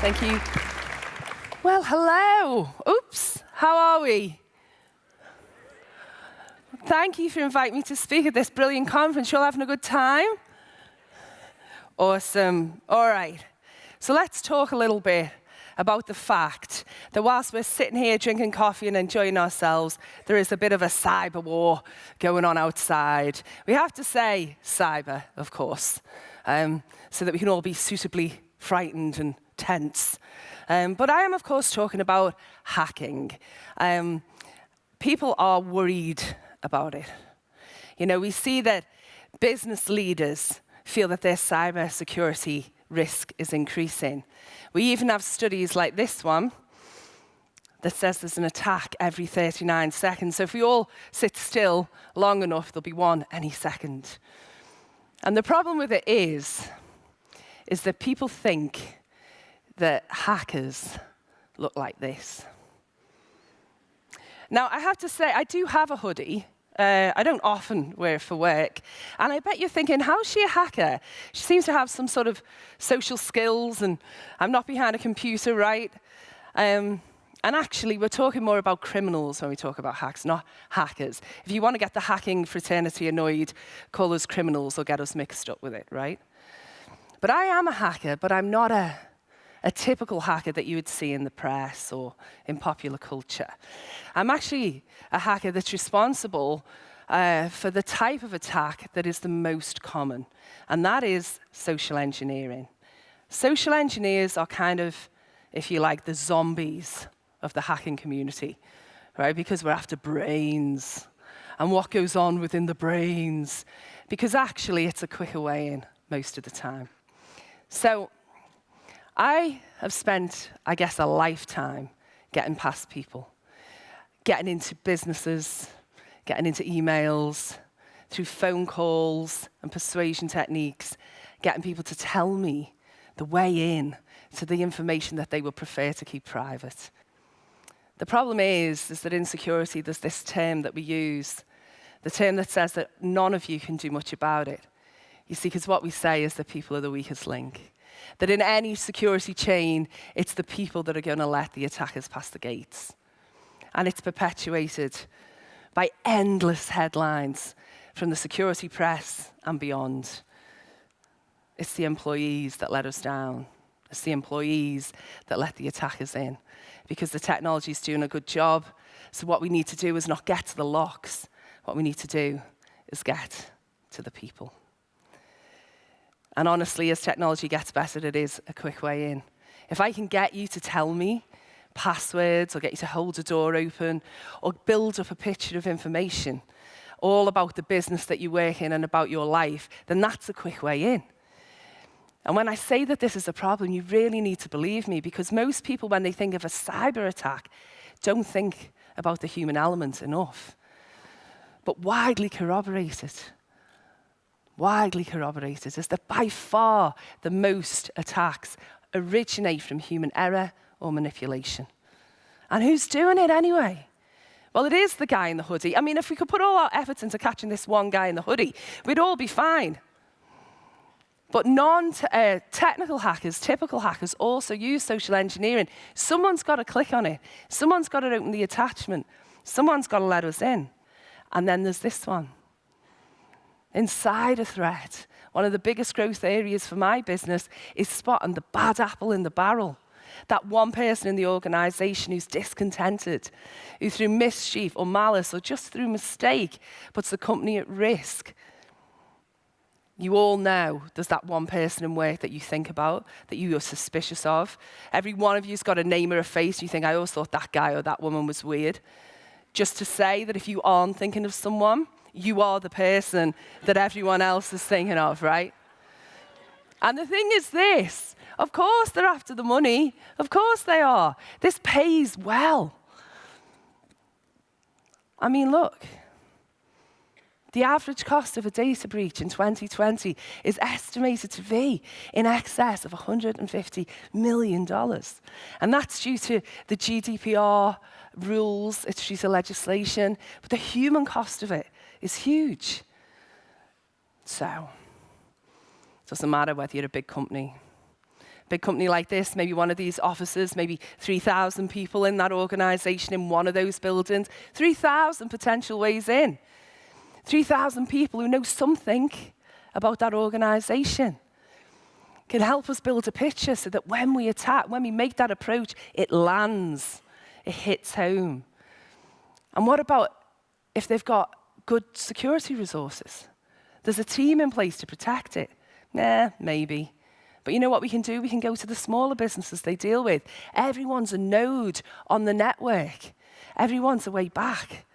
Thank you. Well, hello. Oops, how are we? Thank you for inviting me to speak at this brilliant conference. You're having a good time? Awesome. All right. So let's talk a little bit about the fact that whilst we're sitting here drinking coffee and enjoying ourselves, there is a bit of a cyber war going on outside. We have to say cyber, of course, um, so that we can all be suitably frightened and tense. Um, but I am, of course, talking about hacking. Um, people are worried about it. You know, we see that business leaders feel that their cyber security risk is increasing. We even have studies like this one that says there's an attack every 39 seconds. So if we all sit still long enough, there'll be one any second. And the problem with it is, is that people think that hackers look like this. Now, I have to say, I do have a hoodie. Uh, I don't often wear it for work. And I bet you're thinking, how's she a hacker? She seems to have some sort of social skills, and I'm not behind a computer, right? Um, and actually, we're talking more about criminals when we talk about hacks, not hackers. If you want to get the hacking fraternity annoyed, call us criminals or get us mixed up with it, right? But I am a hacker, but I'm not a a typical hacker that you would see in the press or in popular culture. I'm actually a hacker that's responsible uh, for the type of attack that is the most common, and that is social engineering. Social engineers are kind of, if you like, the zombies of the hacking community, right? Because we're after brains and what goes on within the brains, because actually it's a quicker way in most of the time. So I have spent, I guess, a lifetime getting past people, getting into businesses, getting into emails, through phone calls and persuasion techniques, getting people to tell me the way in to the information that they would prefer to keep private. The problem is, is that in security, there's this term that we use, the term that says that none of you can do much about it. You see, because what we say is that people are the weakest link that in any security chain, it's the people that are going to let the attackers pass the gates. And it's perpetuated by endless headlines from the security press and beyond. It's the employees that let us down. It's the employees that let the attackers in because the technology is doing a good job. So what we need to do is not get to the locks. What we need to do is get to the people. And honestly, as technology gets better, it is a quick way in. If I can get you to tell me passwords or get you to hold a door open or build up a picture of information all about the business that you work in and about your life, then that's a quick way in. And when I say that this is a problem, you really need to believe me because most people, when they think of a cyber attack, don't think about the human element enough. But widely corroborated widely corroborated is that by far the most attacks originate from human error or manipulation. And who's doing it anyway? Well, it is the guy in the hoodie. I mean, if we could put all our efforts into catching this one guy in the hoodie, we'd all be fine. But non-technical uh, hackers, typical hackers, also use social engineering. Someone's got to click on it. Someone's got to open the attachment. Someone's got to let us in. And then there's this one insider threat. One of the biggest growth areas for my business is spotting the bad apple in the barrel. That one person in the organization who's discontented, who through mischief or malice or just through mistake puts the company at risk. You all know there's that one person in work that you think about, that you are suspicious of. Every one of you's got a name or a face. You think, I always thought that guy or that woman was weird. Just to say that if you aren't thinking of someone, you are the person that everyone else is thinking of, right? And the thing is this of course, they're after the money. Of course, they are. This pays well. I mean, look. The average cost of a data breach in 2020 is estimated to be in excess of $150 million. And that's due to the GDPR rules, it's due to legislation, but the human cost of it is huge. So, it doesn't matter whether you're a big company, Big company like this, maybe one of these offices, maybe 3,000 people in that organization in one of those buildings, 3,000 potential ways in. 3,000 people who know something about that organization can help us build a picture so that when we attack, when we make that approach, it lands, it hits home. And what about if they've got good security resources? There's a team in place to protect it. Nah, maybe. But you know what we can do? We can go to the smaller businesses they deal with. Everyone's a node on the network. Everyone's a way back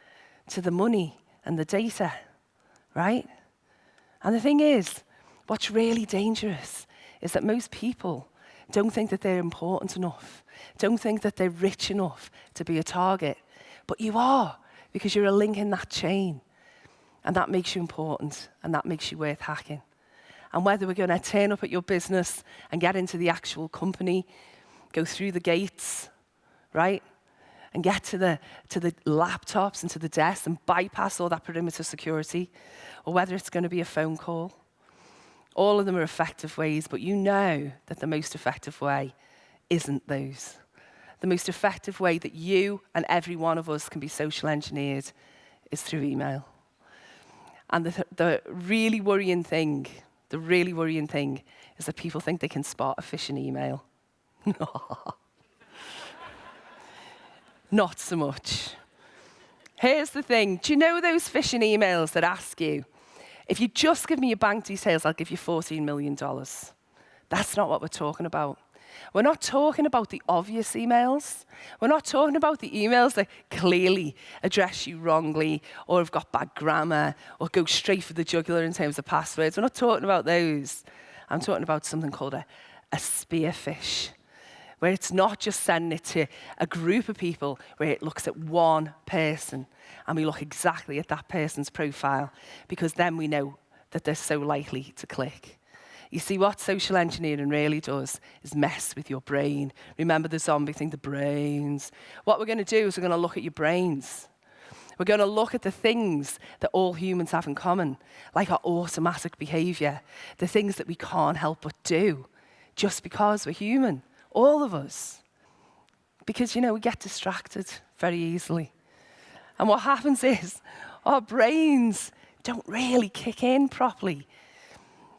to the money and the data, right? And the thing is, what's really dangerous is that most people don't think that they're important enough, don't think that they're rich enough to be a target. But you are, because you're a link in that chain. And that makes you important, and that makes you worth hacking. And whether we're going to turn up at your business and get into the actual company, go through the gates, right? And get to the, to the laptops and to the desks and bypass all that perimeter security, or whether it's going to be a phone call all of them are effective ways, but you know that the most effective way isn't those. The most effective way that you and every one of us can be social engineered is through email. And the, the really worrying thing, the really worrying thing is that people think they can spot a phishing email. Not so much. Here's the thing. Do you know those phishing emails that ask you, if you just give me your bank details, I'll give you $14 million. That's not what we're talking about. We're not talking about the obvious emails. We're not talking about the emails that clearly address you wrongly or have got bad grammar or go straight for the jugular in terms of passwords. We're not talking about those. I'm talking about something called a, a spearfish, where it's not just sending it to a group of people, where it looks at one person and we look exactly at that person's profile because then we know that they're so likely to click. You see, what social engineering really does is mess with your brain. Remember the zombie thing, the brains. What we're going to do is we're going to look at your brains. We're going to look at the things that all humans have in common, like our automatic behavior, the things that we can't help but do just because we're human, all of us. Because, you know, we get distracted very easily. And what happens is our brains don't really kick in properly.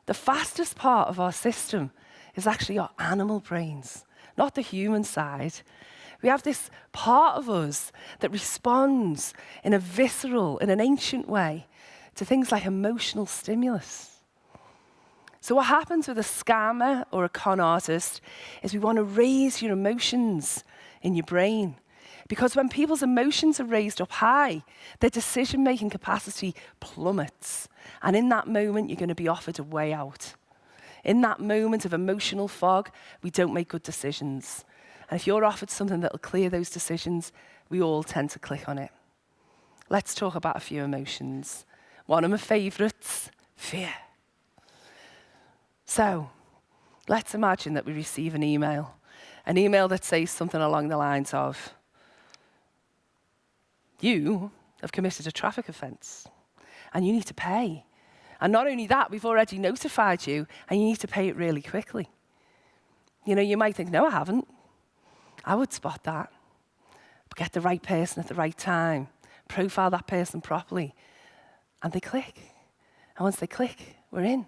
The fastest part of our system is actually our animal brains, not the human side. We have this part of us that responds in a visceral, in an ancient way to things like emotional stimulus. So, what happens with a scammer or a con artist is we want to raise your emotions in your brain. Because when people's emotions are raised up high, their decision making capacity plummets. And in that moment, you're going to be offered a way out. In that moment of emotional fog, we don't make good decisions. And if you're offered something that will clear those decisions, we all tend to click on it. Let's talk about a few emotions. One of my favorites fear. So, let's imagine that we receive an email, an email that says something along the lines of, you have committed a traffic offence and you need to pay. And not only that, we've already notified you and you need to pay it really quickly. You know, you might think, no, I haven't. I would spot that. But get the right person at the right time, profile that person properly, and they click. And once they click, we're in.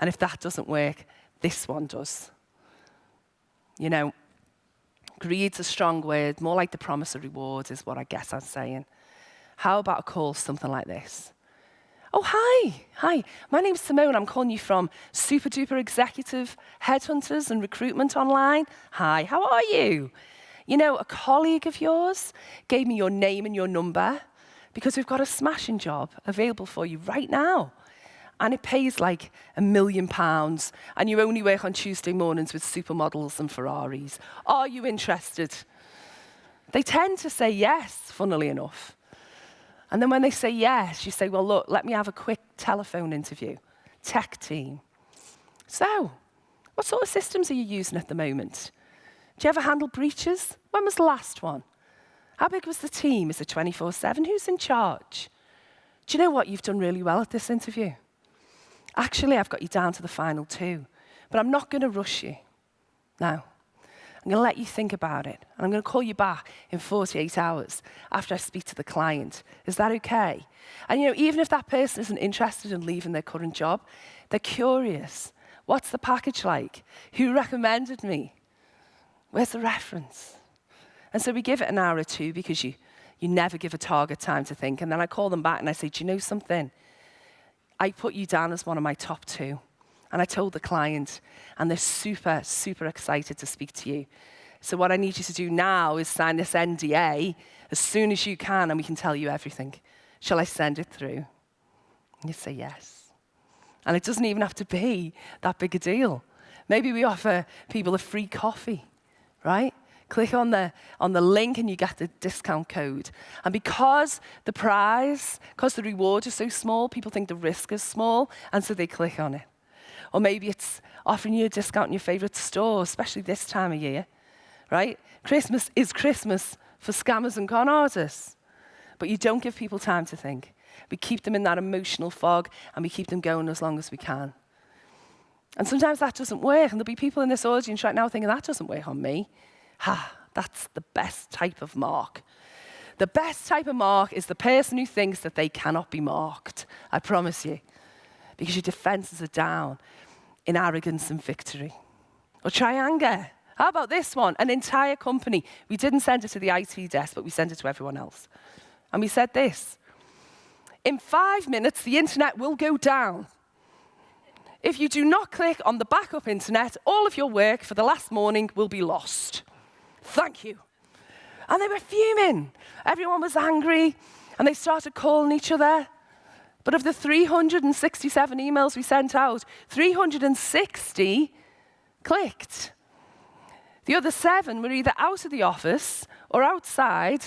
And if that doesn't work, this one does. You know, Greed's a strong word, more like the promise of rewards is what I guess I'm saying. How about a call something like this? Oh, hi. Hi. My name's Simone. I'm calling you from Super Duper Executive Headhunters and Recruitment Online. Hi, how are you? You know, a colleague of yours gave me your name and your number because we've got a smashing job available for you right now and it pays like a million pounds, and you only work on Tuesday mornings with supermodels and Ferraris. Are you interested? They tend to say yes, funnily enough. And then when they say yes, you say, well, look, let me have a quick telephone interview. Tech team. So, what sort of systems are you using at the moment? Do you ever handle breaches? When was the last one? How big was the team? Is it 24 7? Who's in charge? Do you know what? You've done really well at this interview. Actually, I've got you down to the final two, but I'm not going to rush you. Now, I'm going to let you think about it, and I'm going to call you back in 48 hours after I speak to the client. Is that okay? And you know, even if that person isn't interested in leaving their current job, they're curious. What's the package like? Who recommended me? Where's the reference? And so we give it an hour or two because you, you never give a target time to think. And then I call them back and I say, Do you know something? I put you down as one of my top two. And I told the client, and they're super, super excited to speak to you. So, what I need you to do now is sign this NDA as soon as you can, and we can tell you everything. Shall I send it through? And you say yes. And it doesn't even have to be that big a deal. Maybe we offer people a free coffee, right? Click on the, on the link and you get the discount code. And because the prize, because the reward is so small, people think the risk is small, and so they click on it. Or maybe it's offering you a discount in your favorite store, especially this time of year, right? Christmas is Christmas for scammers and con artists. But you don't give people time to think. We keep them in that emotional fog and we keep them going as long as we can. And sometimes that doesn't work. And there'll be people in this audience right now thinking, that doesn't work on me. Ha, that's the best type of mark. The best type of mark is the person who thinks that they cannot be marked. I promise you because your defenses are down in arrogance and victory. Or try anger. How about this one? An entire company. We didn't send it to the IT desk, but we sent it to everyone else. And we said this In five minutes, the internet will go down. If you do not click on the backup internet, all of your work for the last morning will be lost. Thank you. And they were fuming. Everyone was angry, and they started calling each other. But of the 367 emails we sent out, 360 clicked. The other seven were either out of the office or outside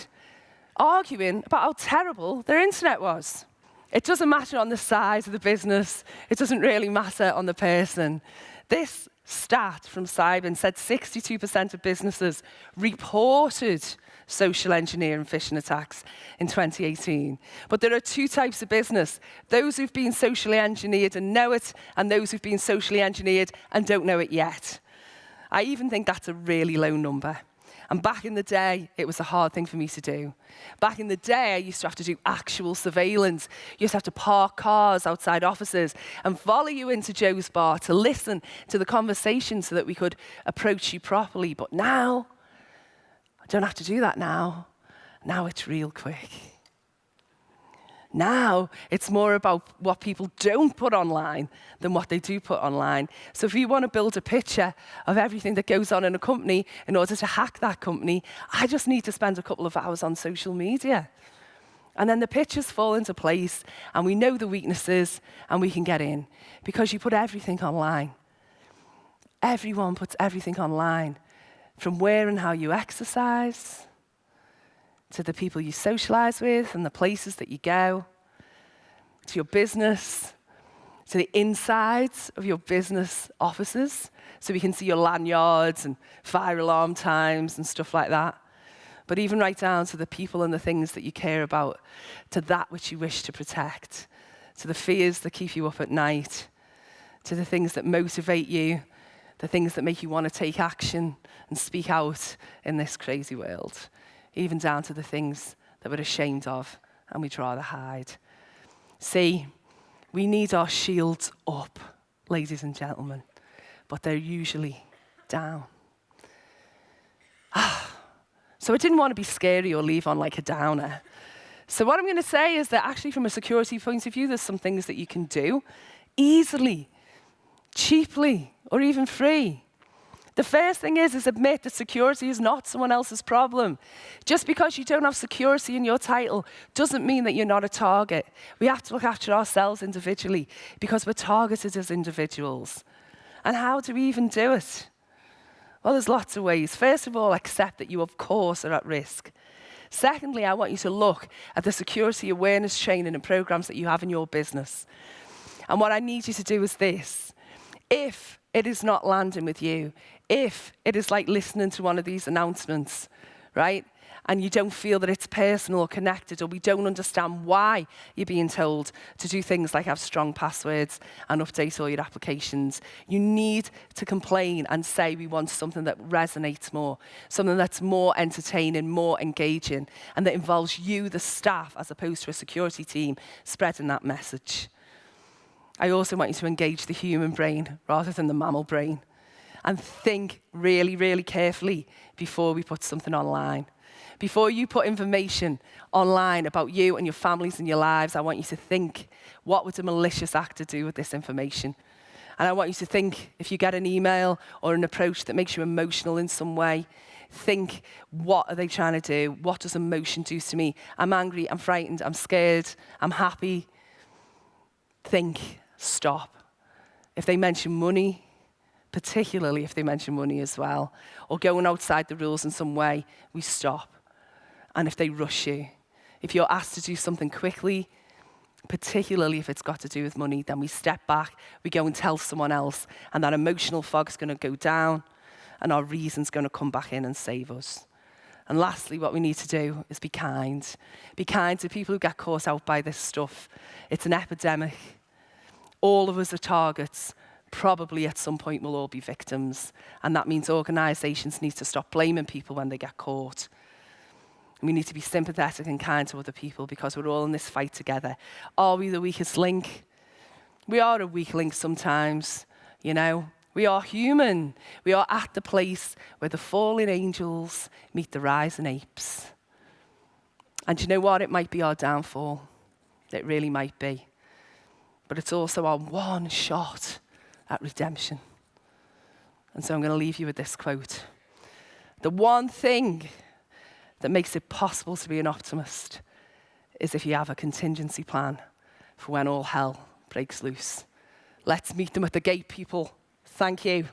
arguing about how terrible their internet was. It doesn't matter on the size of the business, it doesn't really matter on the person. This stat from Cyber said 62% of businesses reported social engineering phishing attacks in 2018. But there are two types of business. Those who've been socially engineered and know it, and those who've been socially engineered and don't know it yet. I even think that's a really low number. And back in the day, it was a hard thing for me to do. Back in the day, I used to have to do actual surveillance. You used to have to park cars outside offices and follow you into Joe's bar to listen to the conversation so that we could approach you properly. But now, I don't have to do that now. Now it's real quick. Now it's more about what people don't put online than what they do put online. So if you want to build a picture of everything that goes on in a company in order to hack that company, I just need to spend a couple of hours on social media. And then the pictures fall into place, and we know the weaknesses, and we can get in because you put everything online. Everyone puts everything online from where and how you exercise, to the people you socialize with and the places that you go, to your business, to the insides of your business offices, so we can see your lanyards and fire alarm times and stuff like that. But even right down to the people and the things that you care about, to that which you wish to protect, to the fears that keep you up at night, to the things that motivate you, the things that make you want to take action and speak out in this crazy world, even down to the things that we're ashamed of and we'd rather hide. See, we need our shields up, ladies and gentlemen, but they're usually down. Ah, so I didn't want to be scary or leave on like a downer. So what I'm going to say is that actually from a security point of view, there's some things that you can do easily, cheaply, or even free. The first thing is, is admit that security is not someone else's problem. Just because you don't have security in your title doesn't mean that you're not a target. We have to look after ourselves individually because we're targeted as individuals. And how do we even do it? Well, there's lots of ways. First of all, accept that you, of course, are at risk. Secondly, I want you to look at the security awareness training and programs that you have in your business. And what I need you to do is this. If it is not landing with you, if it is like listening to one of these announcements, right? and you don't feel that it's personal or connected, or we don't understand why you're being told to do things like have strong passwords and update all your applications, you need to complain and say we want something that resonates more, something that's more entertaining, more engaging, and that involves you, the staff, as opposed to a security team spreading that message. I also want you to engage the human brain rather than the mammal brain and think really, really carefully before we put something online. Before you put information online about you and your families and your lives, I want you to think, what would a malicious actor do with this information? And I want you to think, if you get an email or an approach that makes you emotional in some way, think, what are they trying to do? What does emotion do to me? I'm angry, I'm frightened, I'm scared, I'm happy. Think, stop. If they mention money, particularly if they mention money as well, or going outside the rules in some way, we stop. And if they rush you, if you're asked to do something quickly, particularly if it's got to do with money, then we step back, we go and tell someone else, and that emotional fog's going to go down, and our reason's going to come back in and save us. And lastly, what we need to do is be kind. Be kind to people who get caught out by this stuff. It's an epidemic. All of us are targets Probably at some point we'll all be victims. And that means organisations need to stop blaming people when they get caught we need to be sympathetic and kind to other people because we're all in this fight together. Are we the weakest link? We are a weak link sometimes, you know. We are human. We are at the place where the fallen angels meet the rising apes. And you know what? It might be our downfall. It really might be. But it's also our one shot at redemption. And so I'm going to leave you with this quote. The one thing that makes it possible to be an optimist is if you have a contingency plan for when all hell breaks loose. Let's meet them at the gate, people. Thank you.